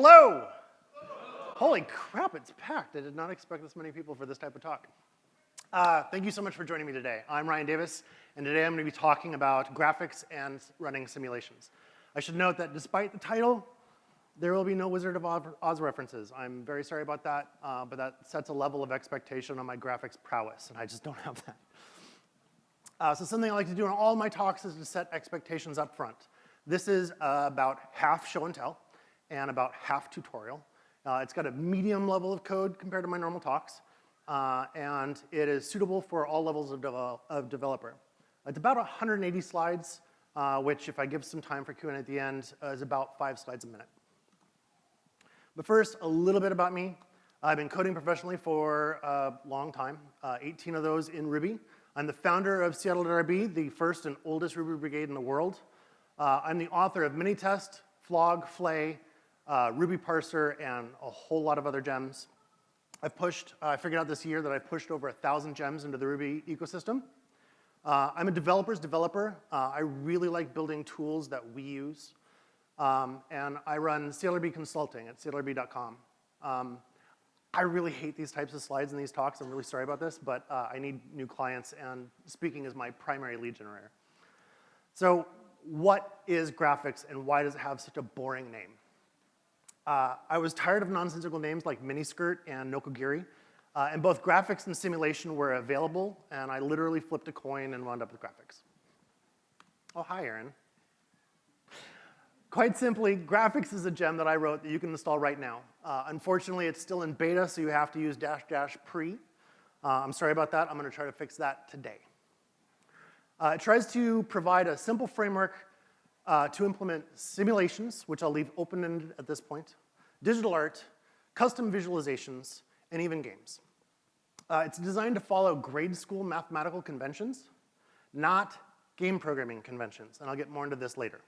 Hello. Holy crap, it's packed. I did not expect this many people for this type of talk. Uh, thank you so much for joining me today. I'm Ryan Davis, and today I'm going to be talking about graphics and running simulations. I should note that despite the title, there will be no Wizard of Oz references. I'm very sorry about that, uh, but that sets a level of expectation on my graphics prowess, and I just don't have that. Uh, so something I like to do in all my talks is to set expectations up front. This is uh, about half show and tell and about half tutorial. Uh, it's got a medium level of code compared to my normal talks, uh, and it is suitable for all levels of, of developer. It's about 180 slides, uh, which if I give some time for Q&A at the end, uh, is about five slides a minute. But first, a little bit about me. I've been coding professionally for a long time, uh, 18 of those in Ruby. I'm the founder of Seattle.rb, the first and oldest Ruby brigade in the world. Uh, I'm the author of Minitest, Flog, Flay, uh, Ruby Parser, and a whole lot of other gems. I've pushed, uh, I figured out this year that I've pushed over a thousand gems into the Ruby ecosystem. Uh, I'm a developer's developer. Uh, I really like building tools that we use. Um, and I run CLRB Consulting at clrb.com. Um, I really hate these types of slides in these talks. I'm really sorry about this, but uh, I need new clients, and speaking is my primary lead generator. So what is graphics and why does it have such a boring name? Uh, I was tired of nonsensical names like miniskirt and nokogiri, uh, and both graphics and simulation were available, and I literally flipped a coin and wound up with graphics. Oh, hi, Aaron. Quite simply, graphics is a gem that I wrote that you can install right now. Uh, unfortunately, it's still in beta, so you have to use dash dash pre. Uh, I'm sorry about that. I'm gonna try to fix that today. Uh, it tries to provide a simple framework uh, to implement simulations, which I'll leave open-ended at this point, digital art, custom visualizations, and even games. Uh, it's designed to follow grade school mathematical conventions, not game programming conventions, and I'll get more into this later.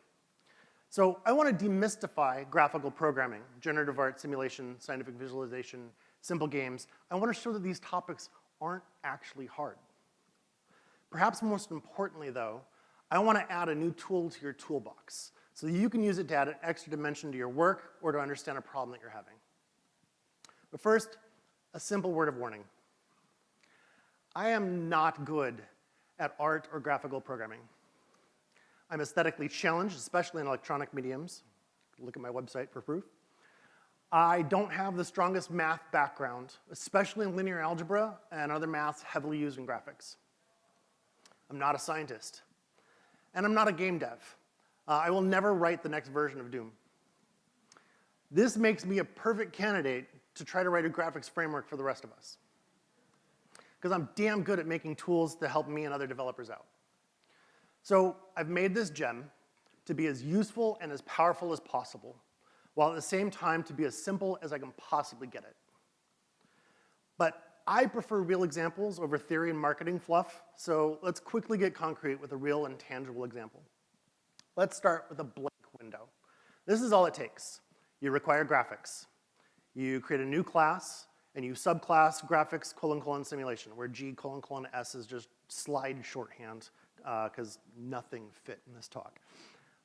So I want to demystify graphical programming, generative art, simulation, scientific visualization, simple games. I want to show that these topics aren't actually hard. Perhaps most importantly though, I wanna add a new tool to your toolbox so you can use it to add an extra dimension to your work or to understand a problem that you're having. But first, a simple word of warning. I am not good at art or graphical programming. I'm aesthetically challenged, especially in electronic mediums. Look at my website for proof. I don't have the strongest math background, especially in linear algebra and other maths heavily used in graphics. I'm not a scientist. And I'm not a game dev. Uh, I will never write the next version of Doom. This makes me a perfect candidate to try to write a graphics framework for the rest of us. Because I'm damn good at making tools to help me and other developers out. So I've made this gem to be as useful and as powerful as possible, while at the same time to be as simple as I can possibly get it. But I prefer real examples over theory and marketing fluff, so let's quickly get concrete with a real and tangible example. Let's start with a blank window. This is all it takes. You require graphics. You create a new class, and you subclass graphics colon colon simulation, where G colon colon S is just slide shorthand, because uh, nothing fit in this talk.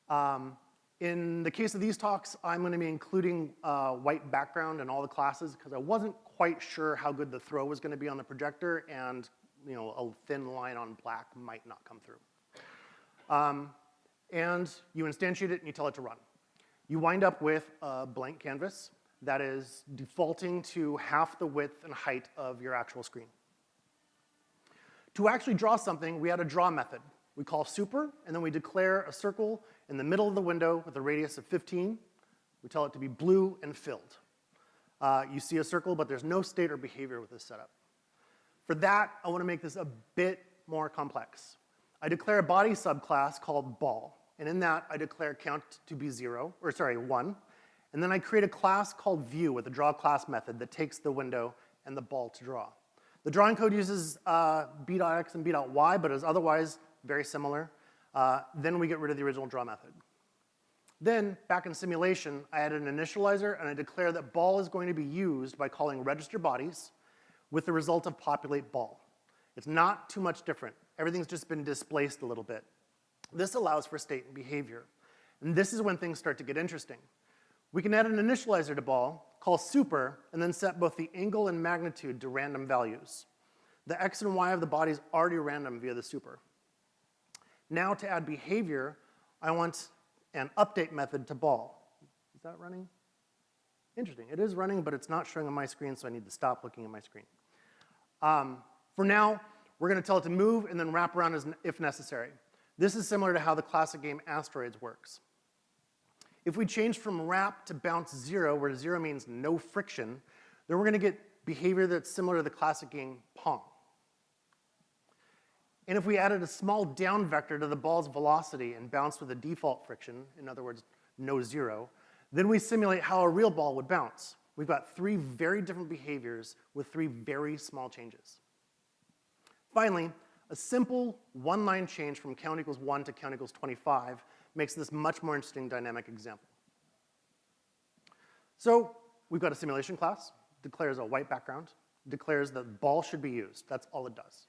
Um, in the case of these talks, I'm gonna be including uh, white background in all the classes because I wasn't quite sure how good the throw was gonna be on the projector and you know, a thin line on black might not come through. Um, and you instantiate it and you tell it to run. You wind up with a blank canvas that is defaulting to half the width and height of your actual screen. To actually draw something, we had a draw method. We call super, and then we declare a circle in the middle of the window with a radius of 15. We tell it to be blue and filled. Uh, you see a circle, but there's no state or behavior with this setup. For that, I wanna make this a bit more complex. I declare a body subclass called ball, and in that, I declare count to be zero, or sorry, one, and then I create a class called view with a draw class method that takes the window and the ball to draw. The drawing code uses uh, b.x and b.y, but is otherwise very similar. Uh, then we get rid of the original draw method. Then, back in simulation, I add an initializer and I declare that ball is going to be used by calling register bodies with the result of populate ball. It's not too much different. Everything's just been displaced a little bit. This allows for state and behavior. And this is when things start to get interesting. We can add an initializer to ball, call super, and then set both the angle and magnitude to random values. The x and y of the body is already random via the super. Now to add behavior, I want an update method to ball. Is that running? Interesting, it is running, but it's not showing on my screen, so I need to stop looking at my screen. Um, for now, we're gonna tell it to move and then wrap around as, if necessary. This is similar to how the classic game Asteroids works. If we change from wrap to bounce zero, where zero means no friction, then we're gonna get behavior that's similar to the classic game Pong. And if we added a small down vector to the ball's velocity and bounced with a default friction, in other words, no zero, then we simulate how a real ball would bounce. We've got three very different behaviors with three very small changes. Finally, a simple one-line change from count equals 1 to count equals 25 makes this much more interesting dynamic example. So we've got a simulation class, declares a white background, declares that ball should be used. That's all it does.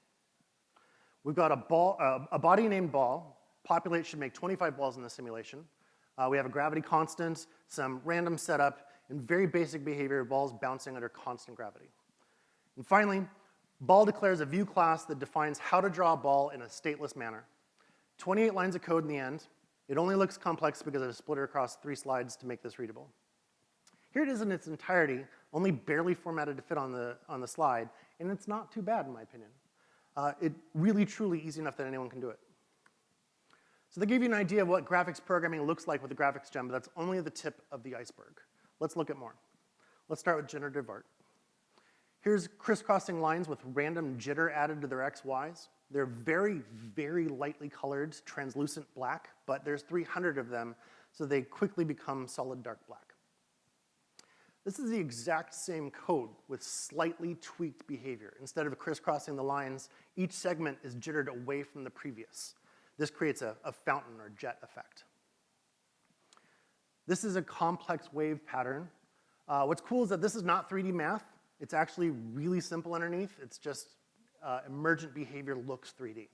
We've got a, ball, uh, a body named ball. Populate should make 25 balls in the simulation. Uh, we have a gravity constant, some random setup, and very basic behavior of balls bouncing under constant gravity. And finally, ball declares a view class that defines how to draw a ball in a stateless manner. 28 lines of code in the end. It only looks complex because I've split it across three slides to make this readable. Here it is in its entirety, only barely formatted to fit on the, on the slide, and it's not too bad in my opinion. Uh, it really, truly easy enough that anyone can do it. So they gave you an idea of what graphics programming looks like with the graphics gem, but that's only the tip of the iceberg. Let's look at more. Let's start with generative art. Here's crisscrossing lines with random jitter added to their XYs. They're very, very lightly colored, translucent black, but there's 300 of them, so they quickly become solid dark black. This is the exact same code with slightly tweaked behavior. Instead of crisscrossing the lines, each segment is jittered away from the previous. This creates a, a fountain or jet effect. This is a complex wave pattern. Uh, what's cool is that this is not 3D math. It's actually really simple underneath. It's just uh, emergent behavior looks 3D.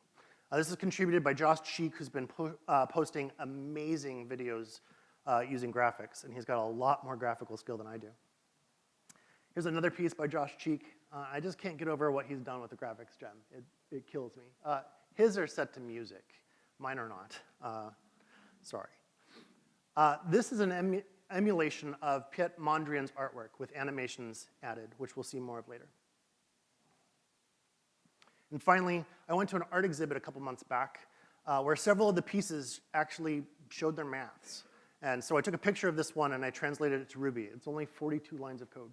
Uh, this is contributed by Josh Cheek, who's been po uh, posting amazing videos uh, using graphics, and he's got a lot more graphical skill than I do. Here's another piece by Josh Cheek. Uh, I just can't get over what he's done with the graphics gem. It, it kills me. Uh, his are set to music. Mine are not. Sorry. This is an emulation of Piet Mondrian's artwork with animations added, which we'll see more of later. And finally, I went to an art exhibit a couple months back uh, where several of the pieces actually showed their maths. And so I took a picture of this one and I translated it to Ruby. It's only 42 lines of code.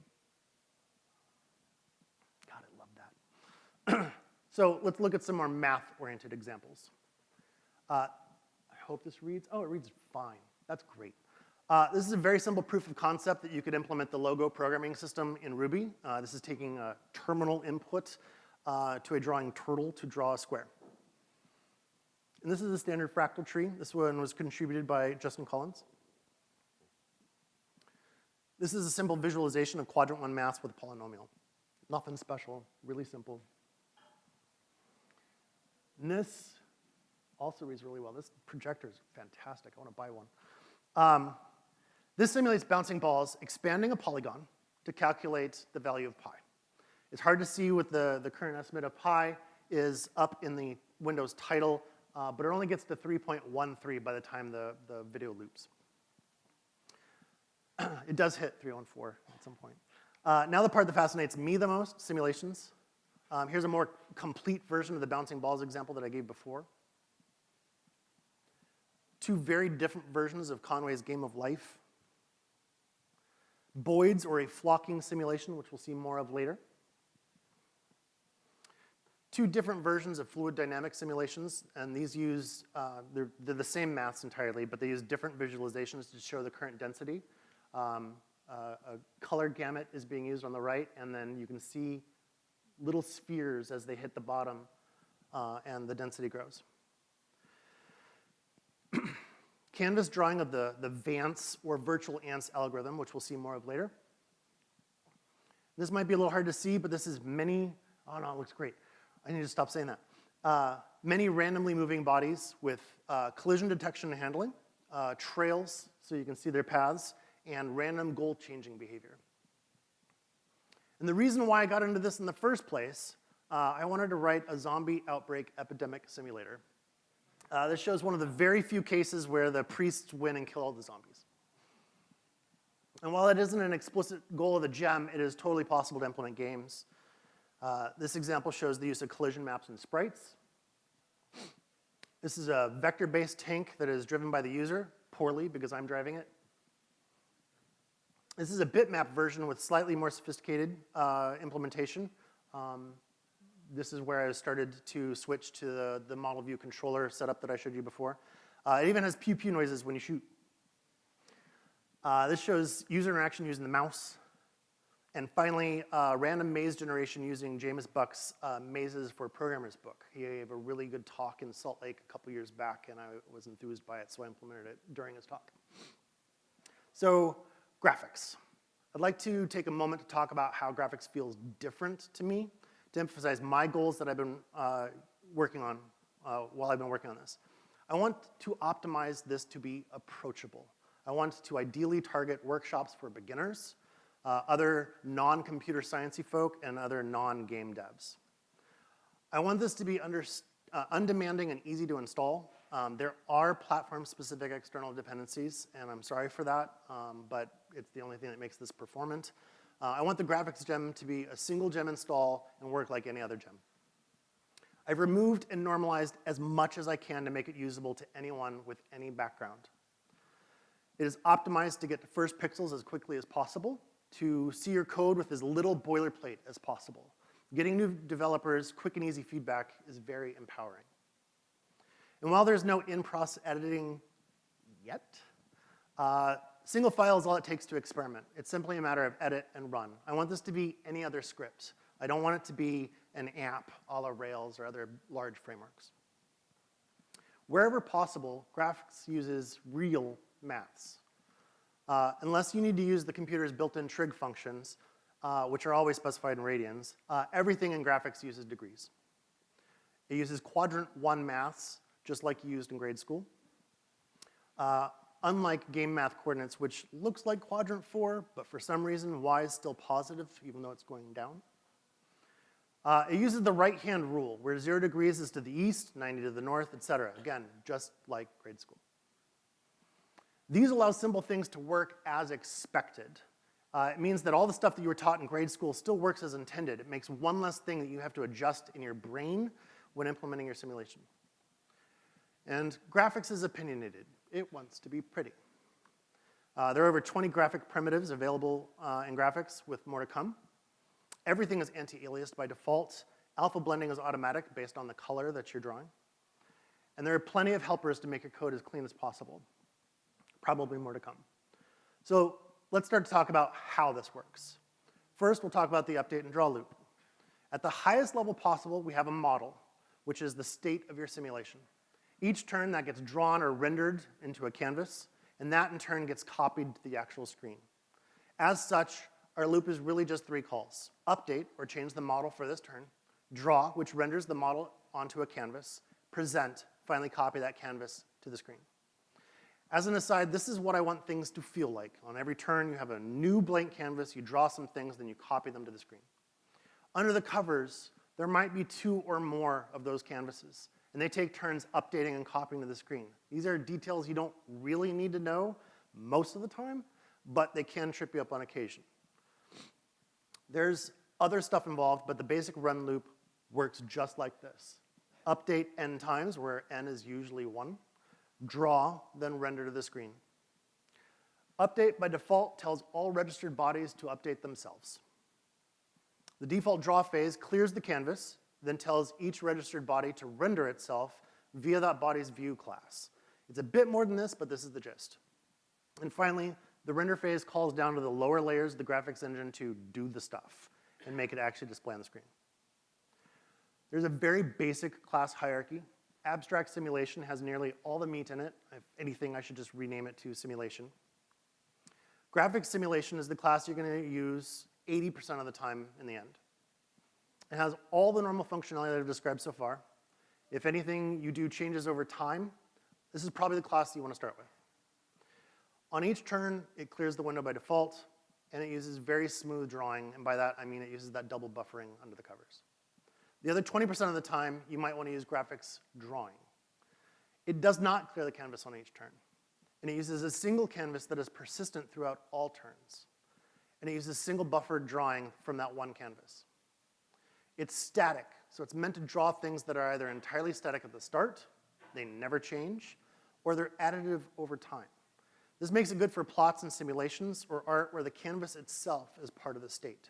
God, I love that. so let's look at some more math-oriented examples. Uh, I hope this reads, oh, it reads fine. That's great. Uh, this is a very simple proof of concept that you could implement the logo programming system in Ruby. Uh, this is taking a terminal input uh, to a drawing turtle to draw a square. And this is a standard fractal tree. This one was contributed by Justin Collins. This is a simple visualization of quadrant one mass with a polynomial. Nothing special, really simple. And this also reads really well. This projector is fantastic. I want to buy one. Um, this simulates bouncing balls, expanding a polygon to calculate the value of pi. It's hard to see what the, the current estimate of pi is up in the Windows title, uh, but it only gets to 3.13 by the time the, the video loops. it does hit 314 at some point. Uh, now the part that fascinates me the most, simulations. Um, here's a more complete version of the bouncing balls example that I gave before. Two very different versions of Conway's Game of Life. Boids, or a flocking simulation, which we'll see more of later. Two different versions of fluid dynamic simulations, and these use, uh, they're, they're the same maths entirely, but they use different visualizations to show the current density. Um, uh, a color gamut is being used on the right, and then you can see little spheres as they hit the bottom, uh, and the density grows. Canvas drawing of the, the Vants or virtual ants algorithm, which we'll see more of later. This might be a little hard to see, but this is many, oh no, it looks great. I need to stop saying that. Uh, many randomly moving bodies with uh, collision detection and handling, uh, trails, so you can see their paths, and random goal changing behavior. And the reason why I got into this in the first place, uh, I wanted to write a zombie outbreak epidemic simulator. Uh, this shows one of the very few cases where the priests win and kill all the zombies. And while it isn't an explicit goal of the gem, it is totally possible to implement games. Uh, this example shows the use of collision maps and sprites. This is a vector-based tank that is driven by the user, poorly because I'm driving it. This is a bitmap version with slightly more sophisticated uh, implementation. Um, this is where I started to switch to the, the model view controller setup that I showed you before. Uh, it even has pew pew noises when you shoot. Uh, this shows user interaction using the mouse. And finally, uh, random maze generation using Jamis Buck's uh, Mazes for Programmers book. He gave a really good talk in Salt Lake a couple years back, and I was enthused by it, so I implemented it during his talk. So, graphics. I'd like to take a moment to talk about how graphics feels different to me, to emphasize my goals that I've been uh, working on uh, while I've been working on this. I want to optimize this to be approachable. I want to ideally target workshops for beginners, uh, other non-computer sciencey folk, and other non-game devs. I want this to be under, uh, undemanding and easy to install. Um, there are platform-specific external dependencies, and I'm sorry for that, um, but it's the only thing that makes this performant. Uh, I want the graphics gem to be a single gem install and work like any other gem. I've removed and normalized as much as I can to make it usable to anyone with any background. It is optimized to get to first pixels as quickly as possible, to see your code with as little boilerplate as possible. Getting new developers quick and easy feedback is very empowering. And while there's no in-process editing yet, uh, single file is all it takes to experiment. It's simply a matter of edit and run. I want this to be any other script. I don't want it to be an app a la Rails or other large frameworks. Wherever possible, graphics uses real maths. Uh, unless you need to use the computer's built-in trig functions, uh, which are always specified in radians, uh, everything in graphics uses degrees. It uses quadrant one maths, just like you used in grade school. Unlike game math coordinates, which looks like quadrant four, but for some reason y is still positive, even though it's going down. Uh, it uses the right-hand rule, where zero degrees is to the east, 90 to the north, et cetera. Again, just like grade school. These allow simple things to work as expected. Uh, it means that all the stuff that you were taught in grade school still works as intended. It makes one less thing that you have to adjust in your brain when implementing your simulation. And graphics is opinionated. It wants to be pretty. Uh, there are over 20 graphic primitives available uh, in graphics with more to come. Everything is anti-aliased by default. Alpha blending is automatic based on the color that you're drawing. And there are plenty of helpers to make your code as clean as possible. Probably more to come. So let's start to talk about how this works. First, we'll talk about the update and draw loop. At the highest level possible, we have a model, which is the state of your simulation. Each turn that gets drawn or rendered into a canvas, and that in turn gets copied to the actual screen. As such, our loop is really just three calls. Update, or change the model for this turn. Draw, which renders the model onto a canvas. Present, finally copy that canvas to the screen. As an aside, this is what I want things to feel like. On every turn, you have a new blank canvas, you draw some things, then you copy them to the screen. Under the covers, there might be two or more of those canvases, and they take turns updating and copying to the screen. These are details you don't really need to know most of the time, but they can trip you up on occasion. There's other stuff involved, but the basic run loop works just like this. Update n times, where n is usually one draw, then render to the screen. Update by default tells all registered bodies to update themselves. The default draw phase clears the canvas, then tells each registered body to render itself via that body's view class. It's a bit more than this, but this is the gist. And finally, the render phase calls down to the lower layers of the graphics engine to do the stuff and make it actually display on the screen. There's a very basic class hierarchy Abstract simulation has nearly all the meat in it. If anything, I should just rename it to simulation. Graphics simulation is the class you're gonna use 80% of the time in the end. It has all the normal functionality that I've described so far. If anything you do changes over time, this is probably the class you wanna start with. On each turn, it clears the window by default, and it uses very smooth drawing, and by that I mean it uses that double buffering under the covers. The other 20% of the time, you might want to use graphics drawing. It does not clear the canvas on each turn, and it uses a single canvas that is persistent throughout all turns, and it uses single buffered drawing from that one canvas. It's static, so it's meant to draw things that are either entirely static at the start, they never change, or they're additive over time. This makes it good for plots and simulations or art where the canvas itself is part of the state.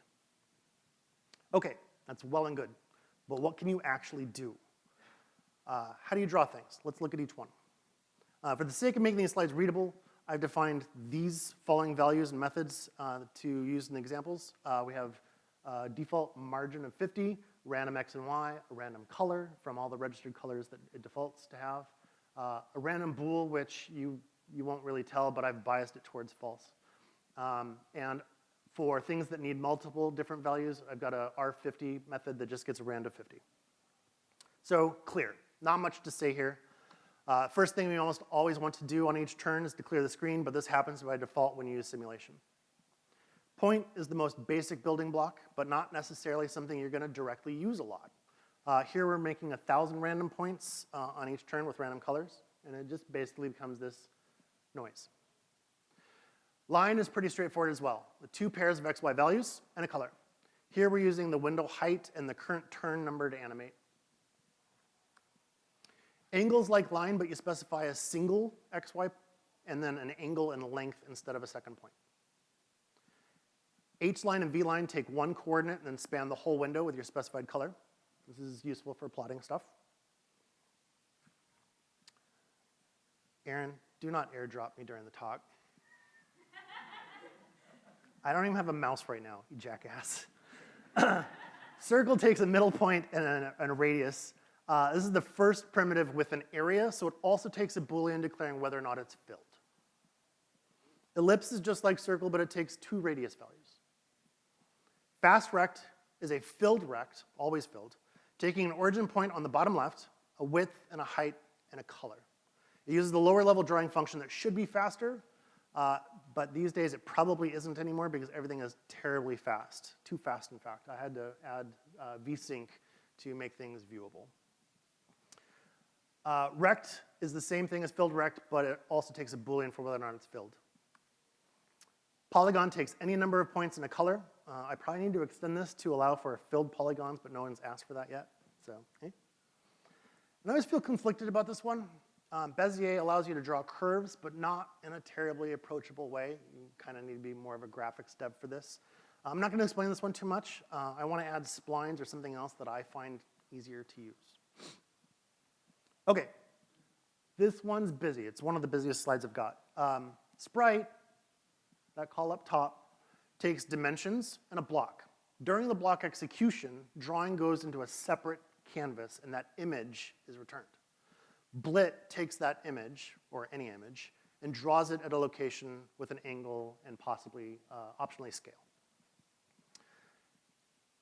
Okay, that's well and good, but what can you actually do? Uh, how do you draw things? Let's look at each one. Uh, for the sake of making these slides readable, I've defined these following values and methods uh, to use in the examples. Uh, we have uh, default margin of 50, random x and y, a random color from all the registered colors that it defaults to have, uh, a random bool, which you, you won't really tell, but I've biased it towards false. Um, and for things that need multiple different values, I've got a R50 method that just gets a random 50. So clear, not much to say here. Uh, first thing we almost always want to do on each turn is to clear the screen, but this happens by default when you use simulation. Point is the most basic building block, but not necessarily something you're gonna directly use a lot. Uh, here we're making a thousand random points uh, on each turn with random colors, and it just basically becomes this noise. Line is pretty straightforward as well, with two pairs of XY values and a color. Here we're using the window height and the current turn number to animate. Angles like line, but you specify a single XY and then an angle and length instead of a second point. H line and V line take one coordinate and then span the whole window with your specified color. This is useful for plotting stuff. Aaron, do not airdrop me during the talk. I don't even have a mouse right now, you jackass. Circle takes a middle point and a, and a radius. Uh, this is the first primitive with an area, so it also takes a boolean declaring whether or not it's filled. Ellipse is just like circle, but it takes two radius values. Fast rect is a filled rect, always filled, taking an origin point on the bottom left, a width and a height and a color. It uses the lower level drawing function that should be faster, uh, but these days it probably isn't anymore because everything is terribly fast. Too fast, in fact. I had to add uh, vsync to make things viewable. Uh, rect is the same thing as filled rect, but it also takes a boolean for whether or not it's filled. Polygon takes any number of points in a color. Uh, I probably need to extend this to allow for filled polygons, but no one's asked for that yet, so, hey. And I always feel conflicted about this one. Um, Bezier allows you to draw curves, but not in a terribly approachable way. You kind of need to be more of a graphics dev for this. I'm not gonna explain this one too much. Uh, I wanna add splines or something else that I find easier to use. Okay, this one's busy. It's one of the busiest slides I've got. Um, Sprite that call up top, takes dimensions and a block. During the block execution, drawing goes into a separate canvas and that image is returned. Blit takes that image, or any image, and draws it at a location with an angle and possibly uh, optionally scale.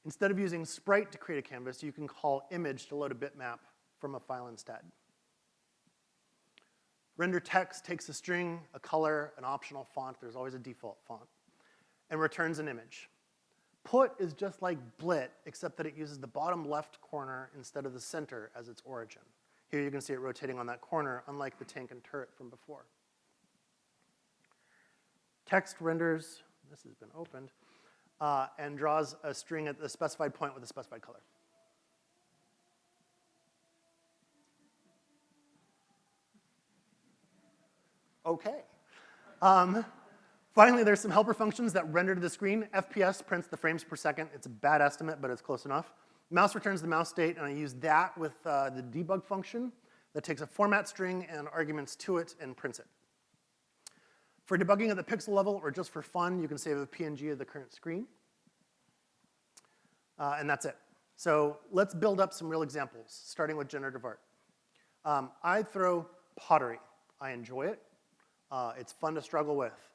Instead of using sprite to create a canvas, you can call image to load a bitmap from a file instead. Render text takes a string, a color, an optional font, there's always a default font, and returns an image. Put is just like blit, except that it uses the bottom left corner instead of the center as its origin. Here you can see it rotating on that corner, unlike the tank and turret from before. Text renders, this has been opened, uh, and draws a string at the specified point with a specified color. okay. Um, finally, there's some helper functions that render to the screen. FPS prints the frames per second. It's a bad estimate, but it's close enough. Mouse returns the mouse state, and I use that with uh, the debug function that takes a format string and arguments to it and prints it. For debugging at the pixel level or just for fun, you can save a PNG of the current screen. Uh, and that's it. So let's build up some real examples, starting with generative art. Um, I throw pottery. I enjoy it. Uh, it's fun to struggle with.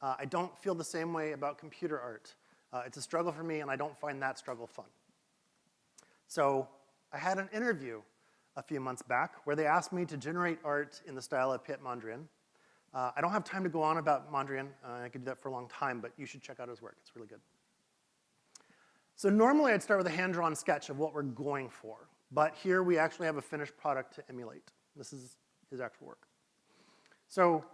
Uh, I don't feel the same way about computer art. Uh, it's a struggle for me and I don't find that struggle fun. So I had an interview a few months back where they asked me to generate art in the style of Piet Mondrian. Uh, I don't have time to go on about Mondrian. Uh, I could do that for a long time, but you should check out his work. It's really good. So normally I'd start with a hand-drawn sketch of what we're going for, but here we actually have a finished product to emulate. This is his actual work. So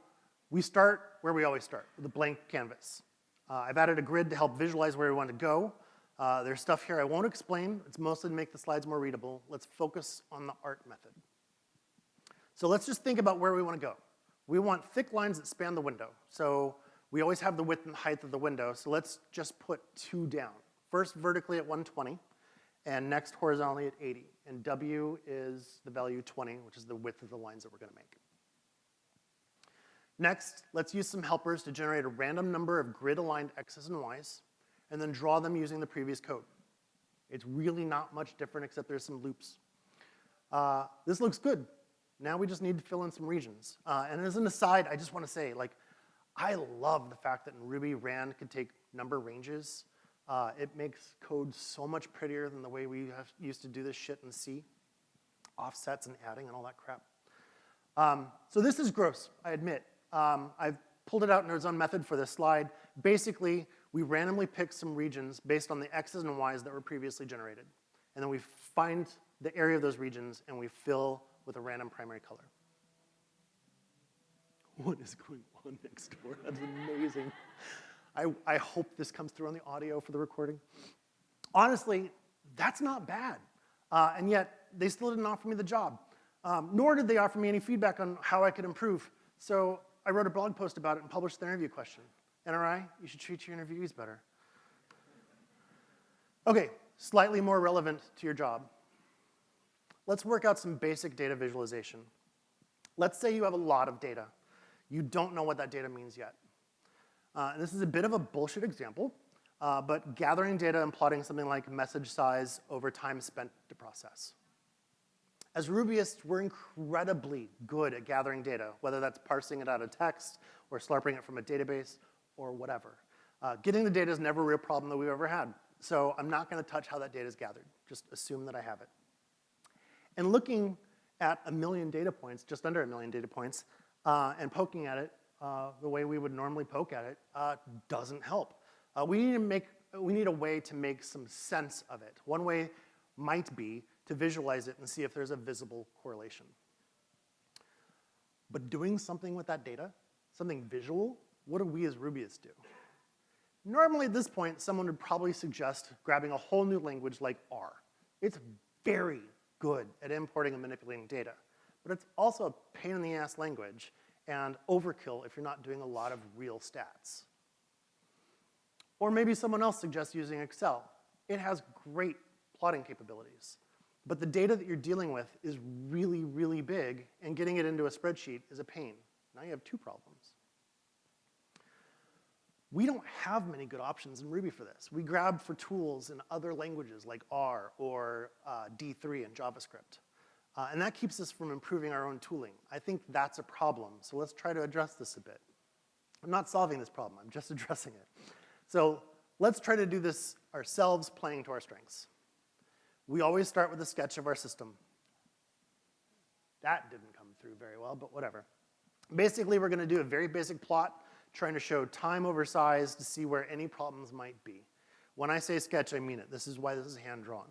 we start where we always start, with a blank canvas. Uh, I've added a grid to help visualize where we want to go. Uh, there's stuff here I won't explain. It's mostly to make the slides more readable. Let's focus on the art method. So let's just think about where we want to go. We want thick lines that span the window. So we always have the width and height of the window, so let's just put two down. First vertically at 120, and next horizontally at 80. And W is the value 20, which is the width of the lines that we're gonna make. Next, let's use some helpers to generate a random number of grid-aligned x's and y's, and then draw them using the previous code. It's really not much different except there's some loops. Uh, this looks good. Now we just need to fill in some regions. Uh, and as an aside, I just wanna say, like, I love the fact that in Ruby, rand can take number ranges. Uh, it makes code so much prettier than the way we used to do this shit in C. Offsets and adding and all that crap. Um, so this is gross, I admit. Um, I've pulled it out in our own method for this slide. Basically, we randomly pick some regions based on the x's and y's that were previously generated. And then we find the area of those regions and we fill with a random primary color. What is going on next door? That's amazing. I, I hope this comes through on the audio for the recording. Honestly, that's not bad. Uh, and yet, they still didn't offer me the job. Um, nor did they offer me any feedback on how I could improve. So I wrote a blog post about it and published the interview question. NRI, you should treat your interviewees better. Okay, slightly more relevant to your job. Let's work out some basic data visualization. Let's say you have a lot of data. You don't know what that data means yet. Uh, and this is a bit of a bullshit example, uh, but gathering data and plotting something like message size over time spent to process. As Rubyists, we're incredibly good at gathering data, whether that's parsing it out of text or slurping it from a database or whatever. Uh, getting the data is never a real problem that we've ever had. So I'm not gonna touch how that data is gathered. Just assume that I have it. And looking at a million data points, just under a million data points, uh, and poking at it uh, the way we would normally poke at it uh, doesn't help. Uh, we need to make, we need a way to make some sense of it. One way might be to visualize it and see if there's a visible correlation. But doing something with that data, something visual, what do we as Rubyists do? Normally at this point, someone would probably suggest grabbing a whole new language like R. It's very good at importing and manipulating data, but it's also a pain in the ass language and overkill if you're not doing a lot of real stats. Or maybe someone else suggests using Excel. It has great plotting capabilities. But the data that you're dealing with is really, really big, and getting it into a spreadsheet is a pain. Now you have two problems. We don't have many good options in Ruby for this. We grab for tools in other languages like R or uh, D3 in JavaScript. Uh, and that keeps us from improving our own tooling. I think that's a problem, so let's try to address this a bit. I'm not solving this problem, I'm just addressing it. So let's try to do this ourselves, playing to our strengths. We always start with a sketch of our system. That didn't come through very well, but whatever. Basically, we're gonna do a very basic plot, trying to show time over size to see where any problems might be. When I say sketch, I mean it. This is why this is hand-drawn.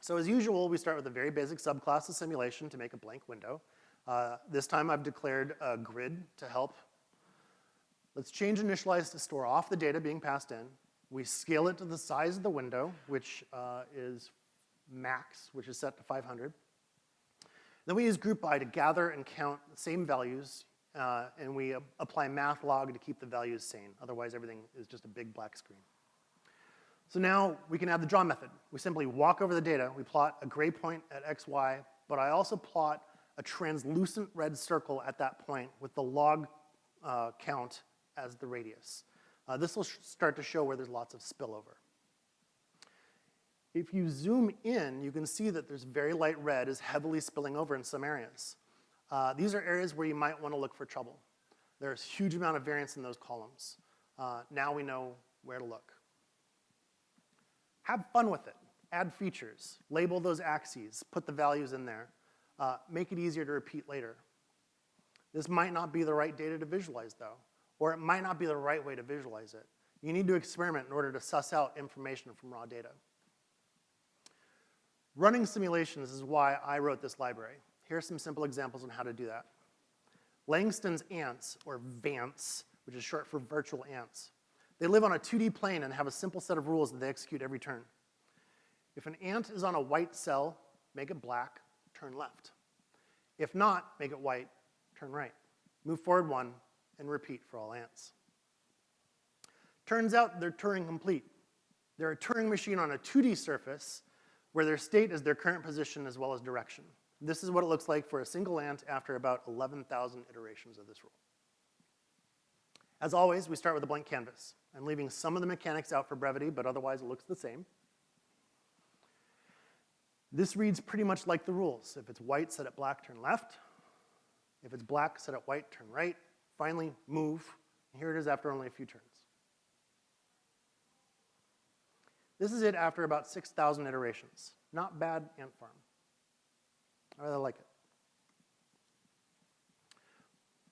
So as usual, we start with a very basic subclass of simulation to make a blank window. Uh, this time I've declared a grid to help. Let's change initialize to store off the data being passed in. We scale it to the size of the window, which uh, is max, which is set to 500. Then we use group by to gather and count the same values, uh, and we uh, apply math log to keep the values sane. Otherwise, everything is just a big black screen. So now we can add the draw method. We simply walk over the data, we plot a gray point at x, y, but I also plot a translucent red circle at that point with the log uh, count as the radius. Uh, this will start to show where there's lots of spillover. If you zoom in, you can see that there's very light red is heavily spilling over in some areas. Uh, these are areas where you might want to look for trouble. There's huge amount of variance in those columns. Uh, now we know where to look. Have fun with it. Add features. Label those axes. Put the values in there. Uh, make it easier to repeat later. This might not be the right data to visualize though, or it might not be the right way to visualize it. You need to experiment in order to suss out information from raw data. Running simulations is why I wrote this library. Here are some simple examples on how to do that. Langton's ants, or VANTs, which is short for virtual ants. They live on a 2D plane and have a simple set of rules that they execute every turn. If an ant is on a white cell, make it black, turn left. If not, make it white, turn right. Move forward one, and repeat for all ants. Turns out they're Turing complete. They're a Turing machine on a 2D surface where their state is their current position as well as direction. This is what it looks like for a single ant after about 11,000 iterations of this rule. As always, we start with a blank canvas. I'm leaving some of the mechanics out for brevity, but otherwise it looks the same. This reads pretty much like the rules. If it's white, set it black, turn left. If it's black, set it white, turn right. Finally, move. Here it is after only a few turns. This is it after about 6,000 iterations. Not bad ant farm. I really like it.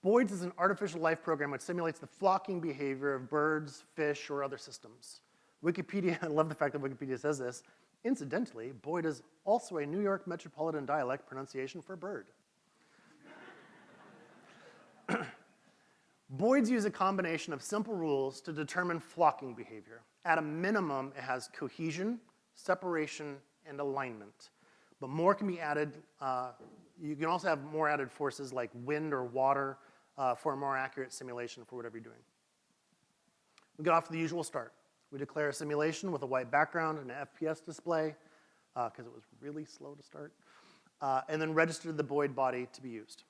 Boids is an artificial life program which simulates the flocking behavior of birds, fish, or other systems. Wikipedia, I love the fact that Wikipedia says this. Incidentally, Boyd is also a New York metropolitan dialect pronunciation for bird. Boids use a combination of simple rules to determine flocking behavior. At a minimum, it has cohesion, separation, and alignment. But more can be added. Uh, you can also have more added forces like wind or water uh, for a more accurate simulation for whatever you're doing. We get off to the usual start. We declare a simulation with a white background and an FPS display, because uh, it was really slow to start, uh, and then register the Boid body to be used.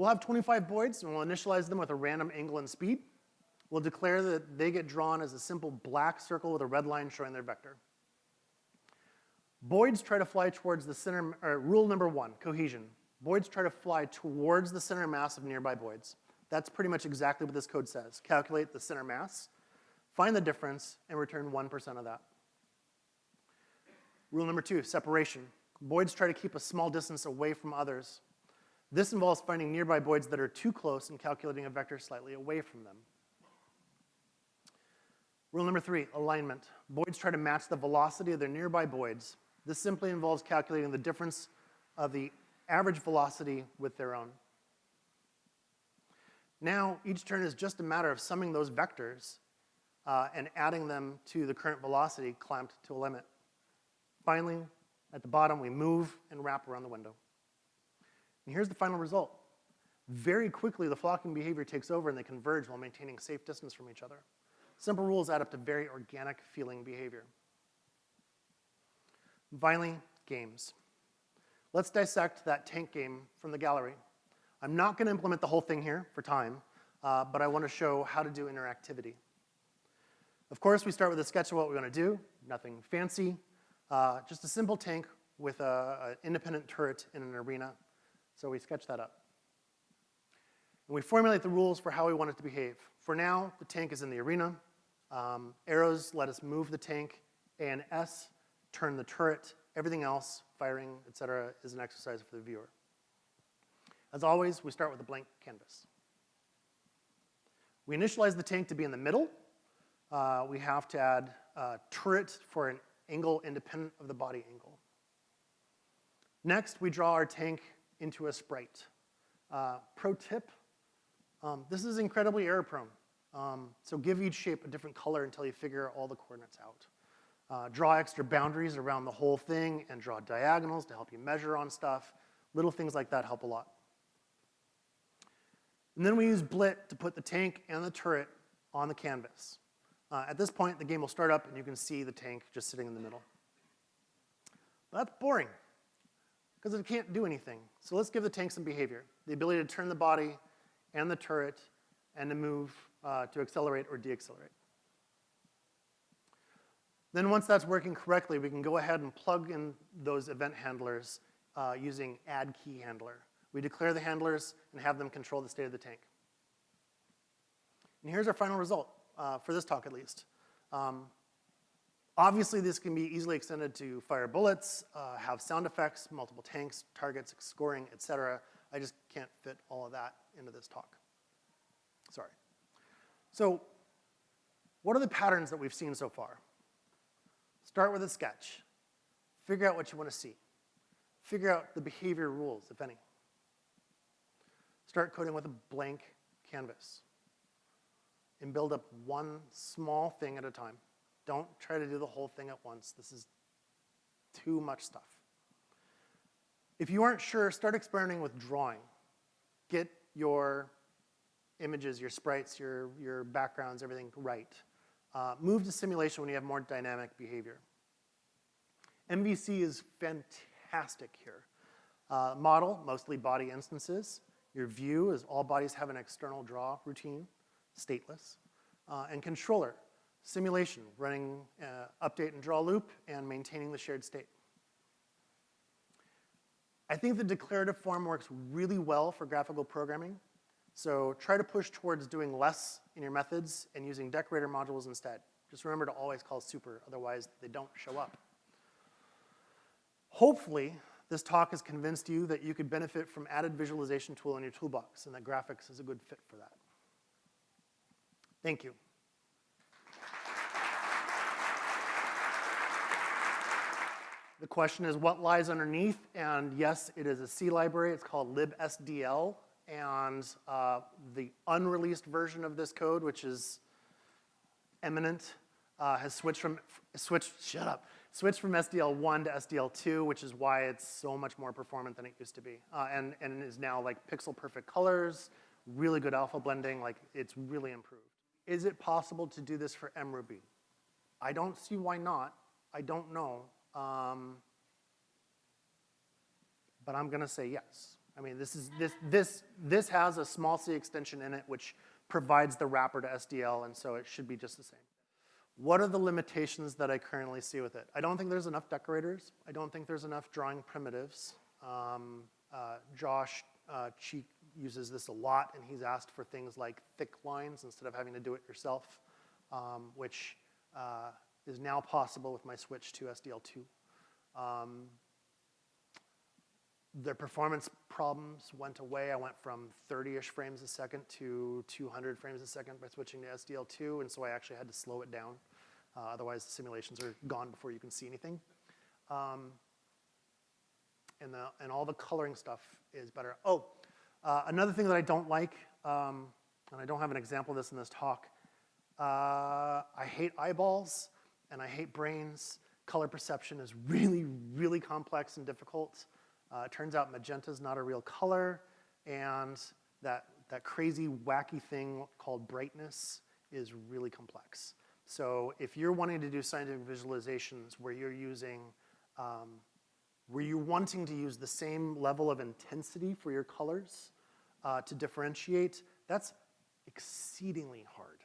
We'll have 25 Boids, and we'll initialize them with a random angle and speed. We'll declare that they get drawn as a simple black circle with a red line showing their vector. Boids try to fly towards the center, rule number one, cohesion. Boids try to fly towards the center mass of nearby boids. That's pretty much exactly what this code says. Calculate the center mass, find the difference, and return 1% of that. Rule number two, separation. Boids try to keep a small distance away from others. This involves finding nearby boids that are too close and calculating a vector slightly away from them. Rule number three, alignment. Boids try to match the velocity of their nearby boids. This simply involves calculating the difference of the average velocity with their own. Now, each turn is just a matter of summing those vectors uh, and adding them to the current velocity clamped to a limit. Finally, at the bottom, we move and wrap around the window. And here's the final result. Very quickly, the flocking behavior takes over and they converge while maintaining safe distance from each other. Simple rules add up to very organic feeling behavior. finally, games. Let's dissect that tank game from the gallery. I'm not gonna implement the whole thing here for time, uh, but I wanna show how to do interactivity. Of course, we start with a sketch of what we wanna do, nothing fancy, uh, just a simple tank with an independent turret in an arena. So we sketch that up. And we formulate the rules for how we want it to behave. For now, the tank is in the arena. Um, arrows let us move the tank. A and S turn the turret. Everything else firing, et cetera, is an exercise for the viewer. As always, we start with a blank canvas. We initialize the tank to be in the middle. Uh, we have to add a turret for an angle independent of the body angle. Next, we draw our tank into a sprite. Uh, pro tip, um, this is incredibly error prone. Um, so give each shape a different color until you figure all the coordinates out. Uh, draw extra boundaries around the whole thing and draw diagonals to help you measure on stuff. Little things like that help a lot. And then we use Blit to put the tank and the turret on the canvas. Uh, at this point, the game will start up and you can see the tank just sitting in the middle. But that's boring, because it can't do anything. So let's give the tank some behavior. The ability to turn the body and the turret and to move, uh, to accelerate or deaccelerate. Then once that's working correctly, we can go ahead and plug in those event handlers uh, using add key handler. We declare the handlers and have them control the state of the tank. And here's our final result, uh, for this talk at least. Um, obviously, this can be easily extended to fire bullets, uh, have sound effects, multiple tanks, targets, scoring, etc. I just can't fit all of that into this talk. Sorry. So what are the patterns that we've seen so far? Start with a sketch. Figure out what you want to see. Figure out the behavior rules, if any. Start coding with a blank canvas. And build up one small thing at a time. Don't try to do the whole thing at once. This is too much stuff. If you aren't sure, start experimenting with drawing. Get your images, your sprites, your, your backgrounds, everything right. Uh, move to simulation when you have more dynamic behavior. MVC is fantastic here. Uh, model, mostly body instances. Your view is all bodies have an external draw routine, stateless. Uh, and controller, simulation, running uh, update and draw loop and maintaining the shared state. I think the declarative form works really well for graphical programming. So try to push towards doing less in your methods and using decorator modules instead. Just remember to always call super, otherwise they don't show up. Hopefully, this talk has convinced you that you could benefit from added visualization tool in your toolbox and that graphics is a good fit for that. Thank you. The question is what lies underneath, and yes, it is a C library. It's called libsdl, and uh, the unreleased version of this code, which is eminent, uh, has switched from, switched, shut up, switched from SDL1 to SDL2, which is why it's so much more performant than it used to be. Uh, and, and is now like pixel perfect colors, really good alpha blending, like it's really improved. Is it possible to do this for mRuby? I don't see why not. I don't know. Um, but I'm gonna say yes. I mean, this, is, this, this, this has a small c extension in it which provides the wrapper to SDL, and so it should be just the same. What are the limitations that I currently see with it? I don't think there's enough decorators. I don't think there's enough drawing primitives. Um, uh, Josh uh, Cheek uses this a lot, and he's asked for things like thick lines instead of having to do it yourself, um, which uh, is now possible with my switch to SDL2. Um, the performance problems went away. I went from 30-ish frames a second to 200 frames a second by switching to SDL2, and so I actually had to slow it down. Uh, otherwise, the simulations are gone before you can see anything. Um, and, the, and all the coloring stuff is better. Oh, uh, another thing that I don't like, um, and I don't have an example of this in this talk, uh, I hate eyeballs and I hate brains. Color perception is really, really complex and difficult. Uh, it turns out magenta is not a real color, and that, that crazy, wacky thing called brightness is really complex. So if you're wanting to do scientific visualizations where you're using, um, where you're wanting to use the same level of intensity for your colors uh, to differentiate, that's exceedingly hard.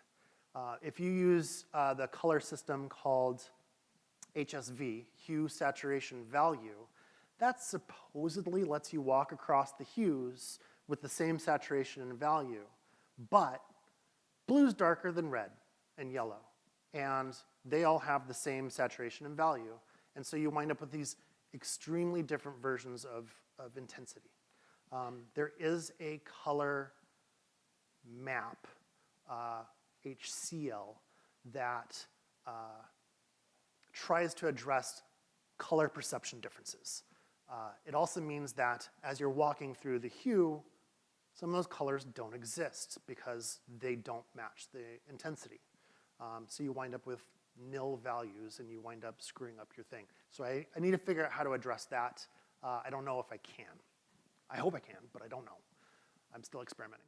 Uh, if you use uh, the color system called HSV, hue saturation value, that supposedly lets you walk across the hues with the same saturation and value, but blue's darker than red and yellow, and they all have the same saturation and value, and so you wind up with these extremely different versions of, of intensity. Um, there is a color map, uh, HCL, that uh, tries to address color perception differences. Uh, it also means that as you're walking through the hue, some of those colors don't exist because they don't match the intensity. Um, so you wind up with nil values and you wind up screwing up your thing. So I, I need to figure out how to address that. Uh, I don't know if I can. I hope I can, but I don't know. I'm still experimenting.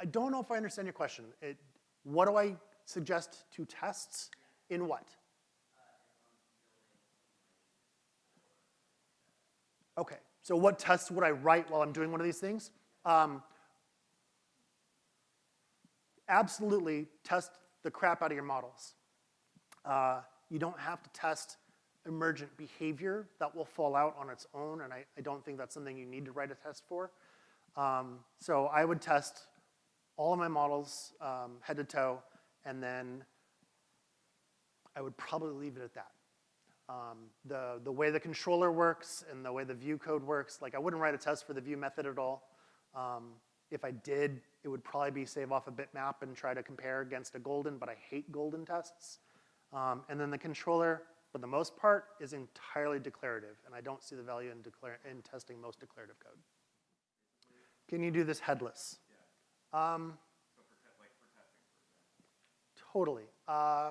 I don't know if I understand your question. It, what do I suggest to tests in what? Okay, so what tests would I write while I'm doing one of these things? Um, absolutely test the crap out of your models. Uh, you don't have to test emergent behavior that will fall out on its own, and I, I don't think that's something you need to write a test for. Um, so I would test all of my models um, head to toe, and then I would probably leave it at that. Um, the, the way the controller works and the way the view code works, like I wouldn't write a test for the view method at all. Um, if I did, it would probably be save off a bitmap and try to compare against a golden, but I hate golden tests. Um, and then the controller, for the most part, is entirely declarative, and I don't see the value in, in testing most declarative code. Can you do this headless? Um, totally. Uh,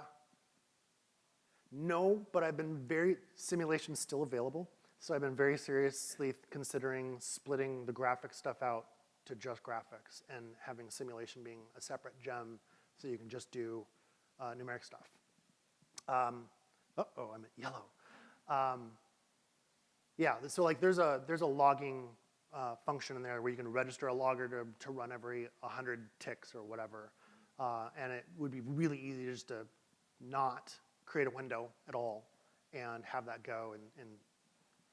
no, but I've been very, simulation's still available, so I've been very seriously considering splitting the graphic stuff out to just graphics and having simulation being a separate gem so you can just do uh, numeric stuff. Um, uh-oh, I'm at yellow. Um, yeah, so like there's a, there's a logging uh, function in there where you can register a logger to, to run every 100 ticks or whatever. Uh, and it would be really easy just to not create a window at all and have that go and, and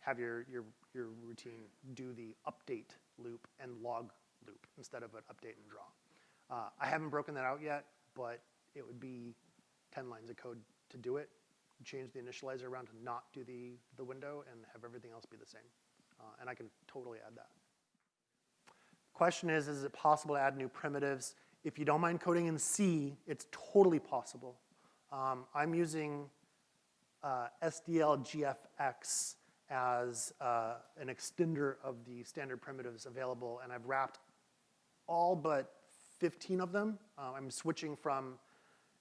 have your, your, your routine do the update loop and log loop instead of an update and draw. Uh, I haven't broken that out yet, but it would be 10 lines of code to do it. Change the initializer around to not do the, the window and have everything else be the same. Uh, and I can totally add that. Question is, is it possible to add new primitives? If you don't mind coding in C, it's totally possible. Um, I'm using uh, SDLGFX as uh, an extender of the standard primitives available, and I've wrapped all but 15 of them. Uh, I'm switching from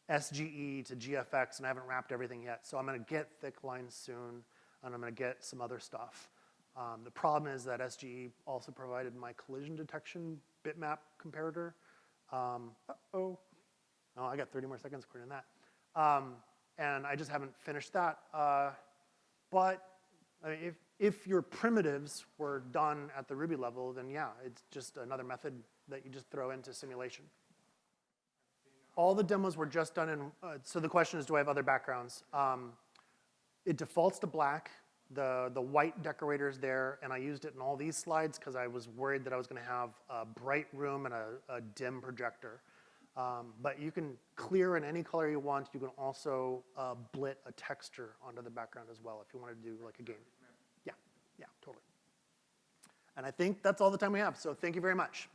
SGE to GFX, and I haven't wrapped everything yet. So I'm gonna get thick lines soon, and I'm gonna get some other stuff. Um, the problem is that SGE also provided my collision detection bitmap comparator. Um, uh-oh, oh, I got 30 more seconds according to that. Um, and I just haven't finished that. Uh, but I mean, if, if your primitives were done at the Ruby level, then yeah, it's just another method that you just throw into simulation. All the demos were just done in, uh, so the question is, do I have other backgrounds? Um, it defaults to black the, the white decorators there, and I used it in all these slides because I was worried that I was gonna have a bright room and a, a dim projector. Um, but you can clear in any color you want. You can also uh, blit a texture onto the background as well if you wanted to do like a game. Yeah, yeah, totally. And I think that's all the time we have, so thank you very much.